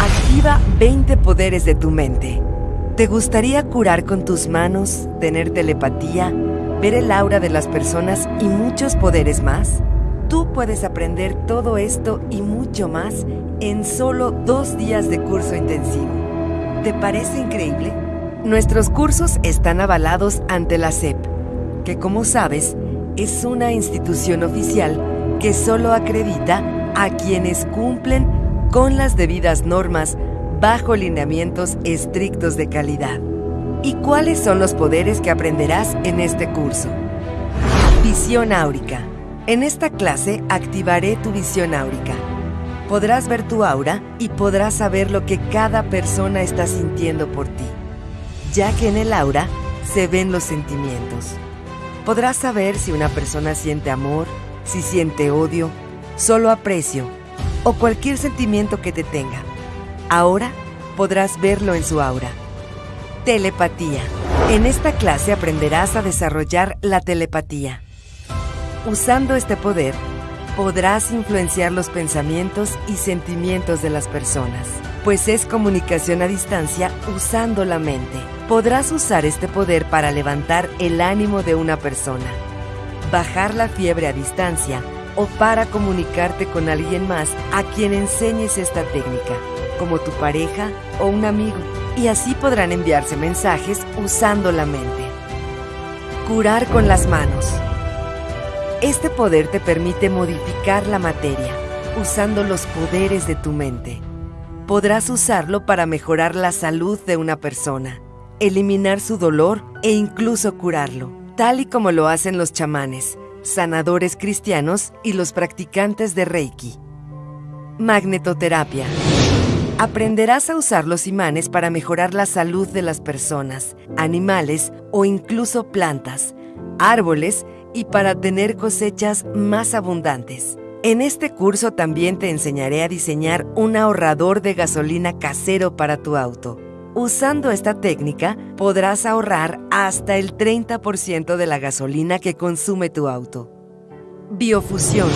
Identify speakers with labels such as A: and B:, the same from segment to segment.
A: Activa 20 poderes de tu mente. ¿Te gustaría curar con tus manos, tener telepatía, ver el aura de las personas y muchos poderes más? Tú puedes aprender todo esto y mucho más en solo dos días de curso intensivo. ¿Te parece increíble? Nuestros cursos están avalados ante la SEP, que como sabes, es una institución oficial que solo acredita a quienes cumplen con las debidas normas bajo lineamientos estrictos de calidad. ¿Y cuáles son los poderes que aprenderás en este curso? Visión áurica. En esta clase activaré tu visión áurica. Podrás ver tu aura y podrás saber lo que cada persona está sintiendo por ti, ya que en el aura se ven los sentimientos. Podrás saber si una persona siente amor, si siente odio, solo aprecio o cualquier sentimiento que te tenga. Ahora podrás verlo en su aura. Telepatía. En esta clase aprenderás a desarrollar la telepatía. Usando este poder, podrás influenciar los pensamientos y sentimientos de las personas, pues es comunicación a distancia usando la mente. Podrás usar este poder para levantar el ánimo de una persona, bajar la fiebre a distancia o para comunicarte con alguien más a quien enseñes esta técnica como tu pareja o un amigo, y así podrán enviarse mensajes usando la mente. Curar con las manos. Este poder te permite modificar la materia usando los poderes de tu mente. Podrás usarlo para mejorar la salud de una persona, eliminar su dolor e incluso curarlo, tal y como lo hacen los chamanes, sanadores cristianos y los practicantes de Reiki. Magnetoterapia. Aprenderás a usar los imanes para mejorar la salud de las personas, animales o incluso plantas, árboles y para tener cosechas más abundantes. En este curso también te enseñaré a diseñar un ahorrador de gasolina casero para tu auto. Usando esta técnica podrás ahorrar hasta el 30% de la gasolina que consume tu auto. Biofusión.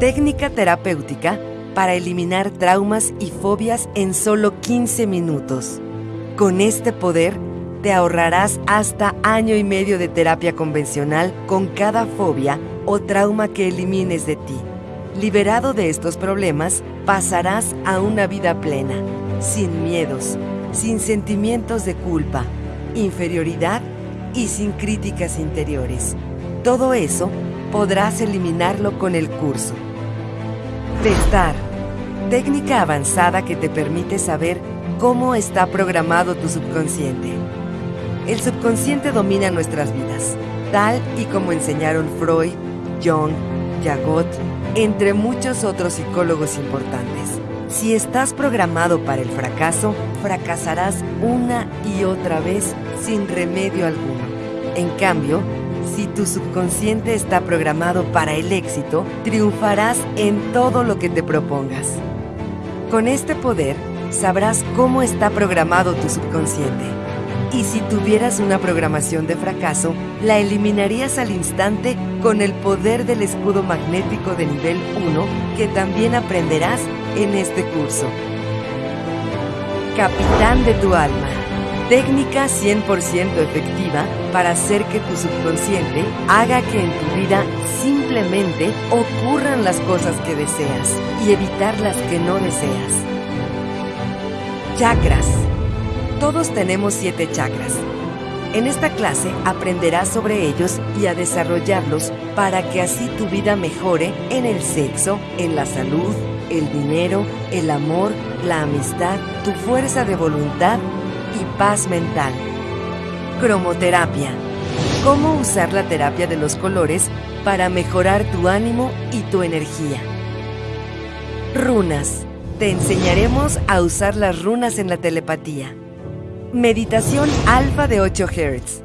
A: Técnica terapéutica para eliminar traumas y fobias en solo 15 minutos. Con este poder, te ahorrarás hasta año y medio de terapia convencional con cada fobia o trauma que elimines de ti. Liberado de estos problemas, pasarás a una vida plena, sin miedos, sin sentimientos de culpa, inferioridad y sin críticas interiores. Todo eso podrás eliminarlo con el curso. Testar. Técnica avanzada que te permite saber cómo está programado tu subconsciente. El subconsciente domina nuestras vidas, tal y como enseñaron Freud, Jung, Jagot, entre muchos otros psicólogos importantes. Si estás programado para el fracaso, fracasarás una y otra vez sin remedio alguno. En cambio, si tu subconsciente está programado para el éxito, triunfarás en todo lo que te propongas. Con este poder, sabrás cómo está programado tu subconsciente. Y si tuvieras una programación de fracaso, la eliminarías al instante con el poder del escudo magnético de nivel 1 que también aprenderás en este curso. Capitán de tu alma. Técnica 100% efectiva para hacer que tu subconsciente haga que en tu vida simplemente ocurran las cosas que deseas y evitar las que no deseas. Chakras. Todos tenemos siete chakras. En esta clase aprenderás sobre ellos y a desarrollarlos para que así tu vida mejore en el sexo, en la salud, el dinero, el amor, la amistad, tu fuerza de voluntad y paz mental. Cromoterapia. Cómo usar la terapia de los colores para mejorar tu ánimo y tu energía. Runas. Te enseñaremos a usar las runas en la telepatía. Meditación alfa de 8 Hz.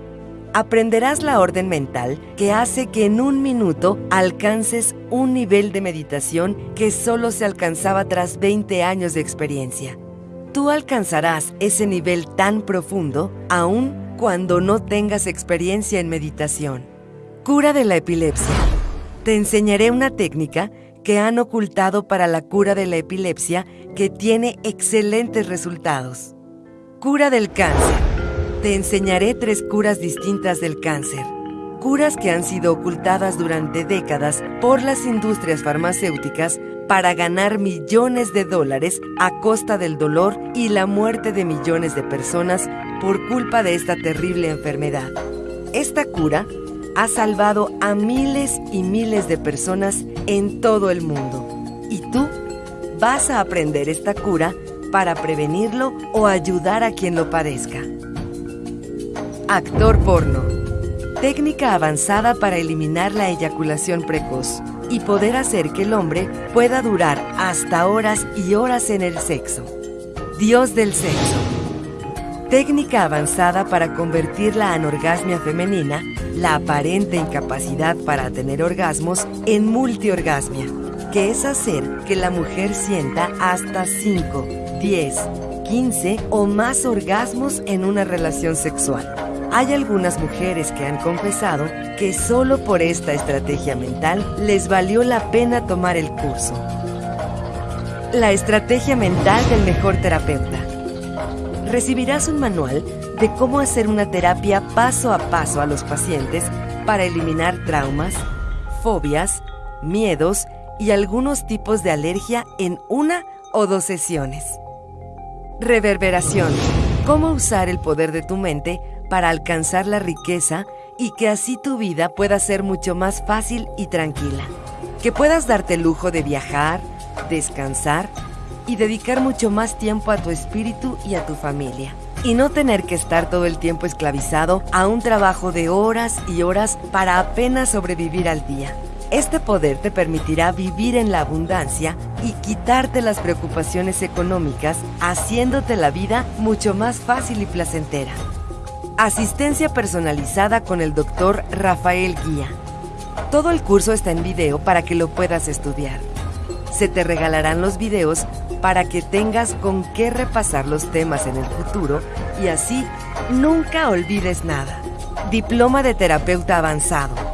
A: Aprenderás la orden mental que hace que en un minuto alcances un nivel de meditación que solo se alcanzaba tras 20 años de experiencia. Tú alcanzarás ese nivel tan profundo aún cuando no tengas experiencia en meditación. Cura de la epilepsia. Te enseñaré una técnica que han ocultado para la cura de la epilepsia que tiene excelentes resultados. Cura del cáncer. Te enseñaré tres curas distintas del cáncer. Curas que han sido ocultadas durante décadas por las industrias farmacéuticas para ganar millones de dólares a costa del dolor y la muerte de millones de personas por culpa de esta terrible enfermedad. Esta cura ha salvado a miles y miles de personas en todo el mundo. Y tú vas a aprender esta cura para prevenirlo o ayudar a quien lo padezca. Actor porno. Técnica avanzada para eliminar la eyaculación precoz y poder hacer que el hombre pueda durar hasta horas y horas en el sexo. Dios del sexo. Técnica avanzada para convertir la anorgasmia femenina, la aparente incapacidad para tener orgasmos, en multiorgasmia, que es hacer que la mujer sienta hasta 5, 10, 15 o más orgasmos en una relación sexual. Hay algunas mujeres que han confesado que solo por esta estrategia mental les valió la pena tomar el curso. La estrategia mental del mejor terapeuta. Recibirás un manual de cómo hacer una terapia paso a paso a los pacientes para eliminar traumas, fobias, miedos y algunos tipos de alergia en una o dos sesiones. Reverberación. Cómo usar el poder de tu mente para alcanzar la riqueza y que así tu vida pueda ser mucho más fácil y tranquila. Que puedas darte el lujo de viajar, descansar y dedicar mucho más tiempo a tu espíritu y a tu familia. Y no tener que estar todo el tiempo esclavizado a un trabajo de horas y horas para apenas sobrevivir al día. Este poder te permitirá vivir en la abundancia y quitarte las preocupaciones económicas, haciéndote la vida mucho más fácil y placentera. Asistencia personalizada con el doctor Rafael Guía. Todo el curso está en video para que lo puedas estudiar. Se te regalarán los videos para que tengas con qué repasar los temas en el futuro y así nunca olvides nada. Diploma de terapeuta avanzado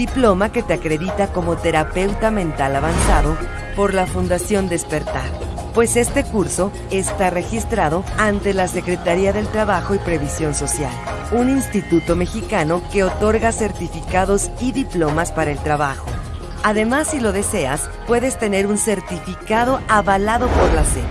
A: diploma que te acredita como terapeuta mental avanzado por la Fundación Despertar, pues este curso está registrado ante la Secretaría del Trabajo y Previsión Social, un instituto mexicano que otorga certificados y diplomas para el trabajo. Además, si lo deseas, puedes tener un certificado avalado por la SEP,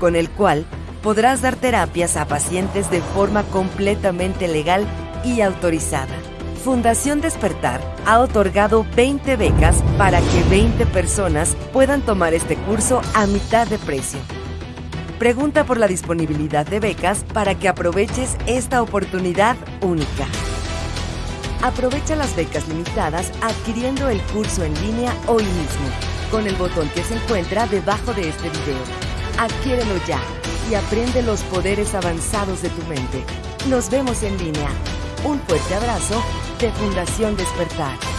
A: con el cual podrás dar terapias a pacientes de forma completamente legal y autorizada. Fundación Despertar ha otorgado 20 becas para que 20 personas puedan tomar este curso a mitad de precio. Pregunta por la disponibilidad de becas para que aproveches esta oportunidad única. Aprovecha las becas limitadas adquiriendo el curso en línea hoy mismo con el botón que se encuentra debajo de este video. Adquiérelo ya y aprende los poderes avanzados de tu mente. Nos vemos en línea. Un fuerte abrazo de Fundación Despertar.